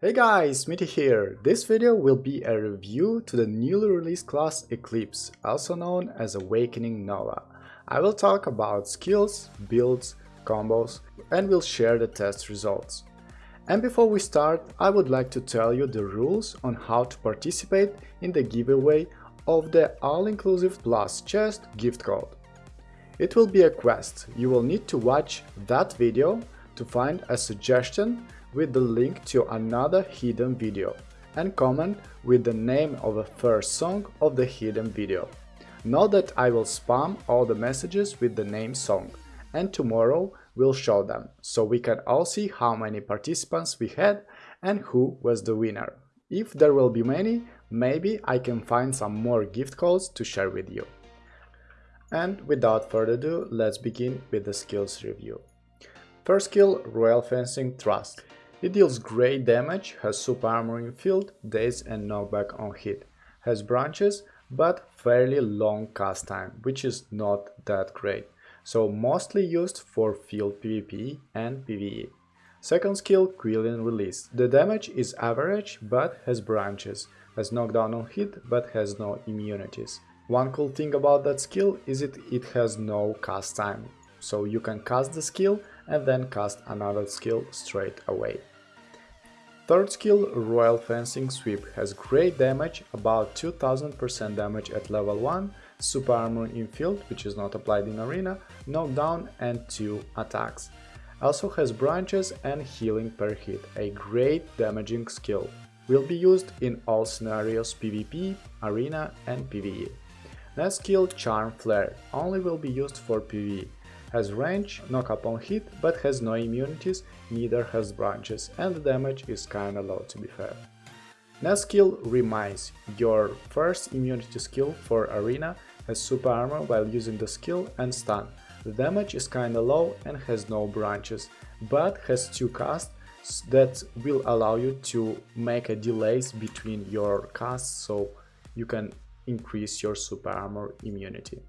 Hey guys, Smitty here. This video will be a review to the newly released class Eclipse, also known as Awakening Nova. I will talk about skills, builds, combos, and will share the test results. And before we start, I would like to tell you the rules on how to participate in the giveaway of the all-inclusive plus chest gift code. It will be a quest. You will need to watch that video to find a suggestion with the link to another hidden video and comment with the name of the first song of the hidden video. Know that I will spam all the messages with the name song and tomorrow we'll show them, so we can all see how many participants we had and who was the winner. If there will be many, maybe I can find some more gift codes to share with you. And without further ado, let's begin with the skills review. First skill, Royal Fencing Thrust. It deals great damage, has super armor in field, daze and knockback on hit, has branches, but fairly long cast time, which is not that great, so mostly used for field PvP and PvE. Second skill, Quillian Release. The damage is average, but has branches, has knockdown on hit, but has no immunities. One cool thing about that skill is it, it has no cast time, so you can cast the skill and then cast another skill straight away. Third skill, Royal Fencing Sweep, has great damage, about 2000% damage at level 1, super armor in field, which is not applied in arena, knockdown and 2 attacks. Also has branches and healing per hit, a great damaging skill. Will be used in all scenarios PvP, arena and PvE. Next skill, Charm Flare, only will be used for PvE. Has range, knock upon hit, but has no immunities, neither has branches, and the damage is kinda low to be fair. Next skill, Remise. Your first immunity skill for Arena has super armor while using the skill and stun. The damage is kinda low and has no branches, but has two casts that will allow you to make a delays between your casts so you can increase your super armor immunity.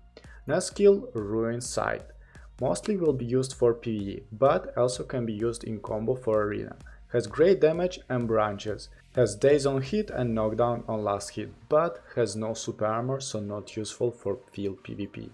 Next skill, Ruin Sight mostly will be used for PvE, but also can be used in combo for arena. Has great damage and branches, has daze on hit and knockdown on last hit, but has no super armor so not useful for field PvP.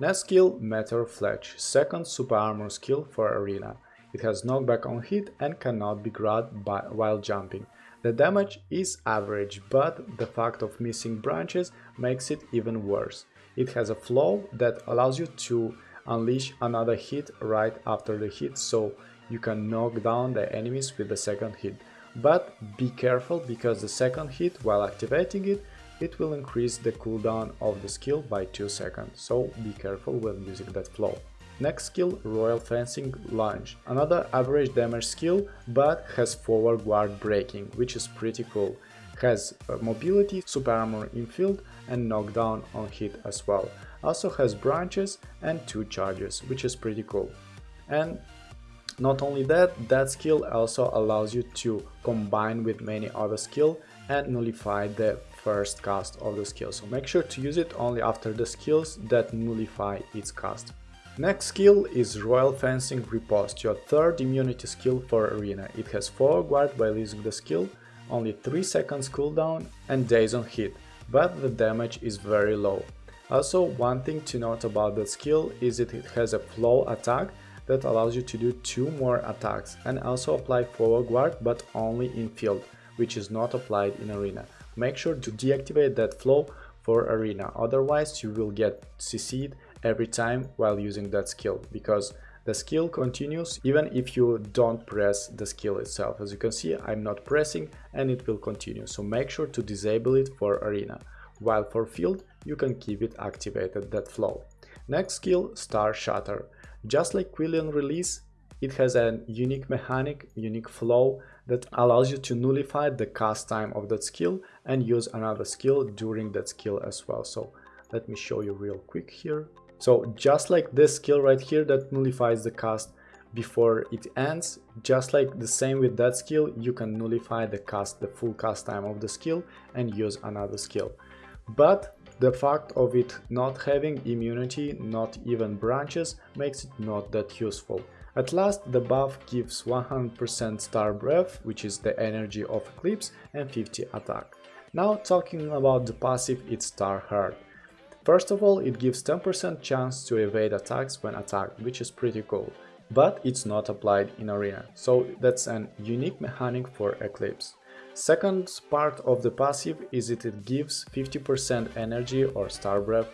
Next skill, Meteor Fletch, second super armor skill for arena. It has knockback on hit and cannot be grabbed by, while jumping. The damage is average, but the fact of missing branches makes it even worse. It has a flow that allows you to unleash another hit right after the hit so you can knock down the enemies with the second hit. But be careful because the second hit while activating it, it will increase the cooldown of the skill by 2 seconds, so be careful when using that flow. Next skill, Royal Fencing Lunge. Another average damage skill, but has forward guard breaking, which is pretty cool. Has mobility, super armor in field and knockdown on hit as well also has branches and two charges, which is pretty cool. And not only that, that skill also allows you to combine with many other skill and nullify the first cast of the skill. So make sure to use it only after the skills that nullify its cast. Next skill is Royal Fencing Riposte, your third immunity skill for Arena. It has 4 guard by using the skill, only 3 seconds cooldown and daze on hit, but the damage is very low. Also, one thing to note about that skill is that it has a flow attack that allows you to do two more attacks and also apply forward guard but only in field, which is not applied in arena. Make sure to deactivate that flow for arena, otherwise you will get CC'd every time while using that skill, because the skill continues even if you don't press the skill itself. As you can see, I'm not pressing and it will continue, so make sure to disable it for arena while for field you can keep it activated that flow. Next skill, Star Shatter. Just like Quillian Release, it has a unique mechanic, unique flow that allows you to nullify the cast time of that skill and use another skill during that skill as well. So let me show you real quick here. So just like this skill right here that nullifies the cast before it ends, just like the same with that skill, you can nullify the cast, the full cast time of the skill and use another skill but the fact of it not having immunity, not even branches, makes it not that useful. At last, the buff gives 100% star breath, which is the energy of Eclipse, and 50 attack. Now talking about the passive, it's Star Heart. First of all, it gives 10% chance to evade attacks when attacked, which is pretty cool, but it's not applied in Arena, so that's an unique mechanic for Eclipse. Second part of the passive is that it gives 50% energy or star breath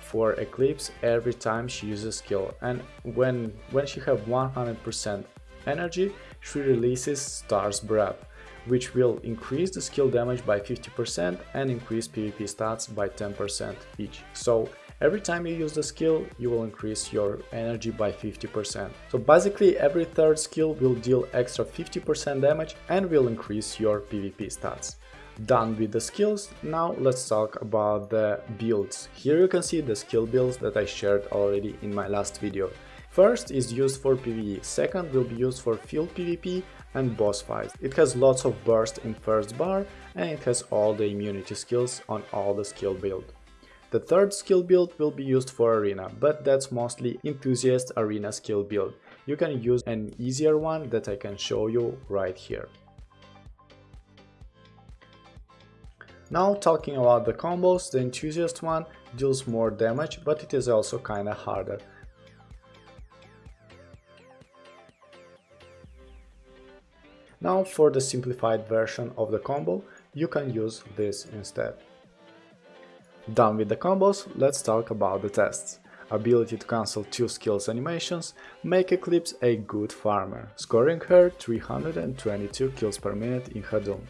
for Eclipse every time she uses skill. And when, when she have 100% energy, she releases Star's Breath, which will increase the skill damage by 50% and increase PvP stats by 10% each. So Every time you use the skill, you will increase your energy by 50%. So basically every third skill will deal extra 50% damage and will increase your PvP stats. Done with the skills, now let's talk about the builds. Here you can see the skill builds that I shared already in my last video. First is used for PvE, second will be used for field PvP and boss fights. It has lots of burst in first bar and it has all the immunity skills on all the skill build. The third skill build will be used for arena, but that's mostly enthusiast arena skill build. You can use an easier one that I can show you right here. Now talking about the combos, the enthusiast one deals more damage, but it is also kinda harder. Now for the simplified version of the combo, you can use this instead. Done with the combos, let's talk about the tests. Ability to cancel 2 skills animations make Eclipse a good farmer, scoring her 322 kills per minute in Hadum.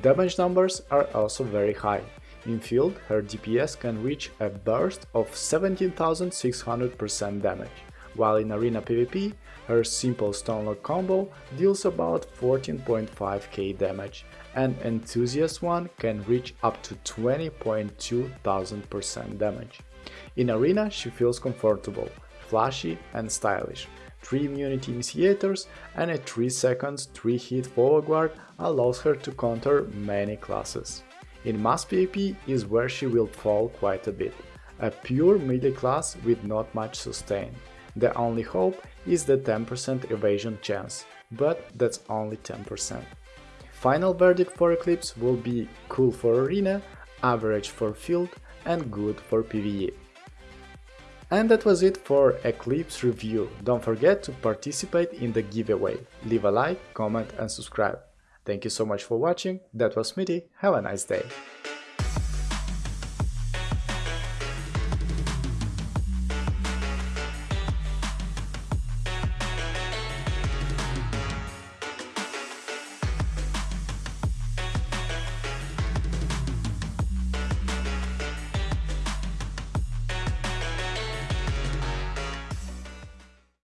Damage numbers are also very high. In field, her DPS can reach a burst of 17,600% damage, while in arena PvP, her simple stone lock combo deals about 14.5k damage, and Enthusiast one can reach up to 20.2 thousand percent damage. In Arena she feels comfortable, flashy and stylish. 3 immunity initiators and a 3 seconds 3 hit forward guard allows her to counter many classes. In Mass PvP is where she will fall quite a bit, a pure melee class with not much sustain. The only hope is the 10% evasion chance, but that's only 10%. Final verdict for Eclipse will be cool for arena, average for field and good for PvE. And that was it for Eclipse review. Don't forget to participate in the giveaway. Leave a like, comment and subscribe. Thank you so much for watching, that was Smitty, have a nice day.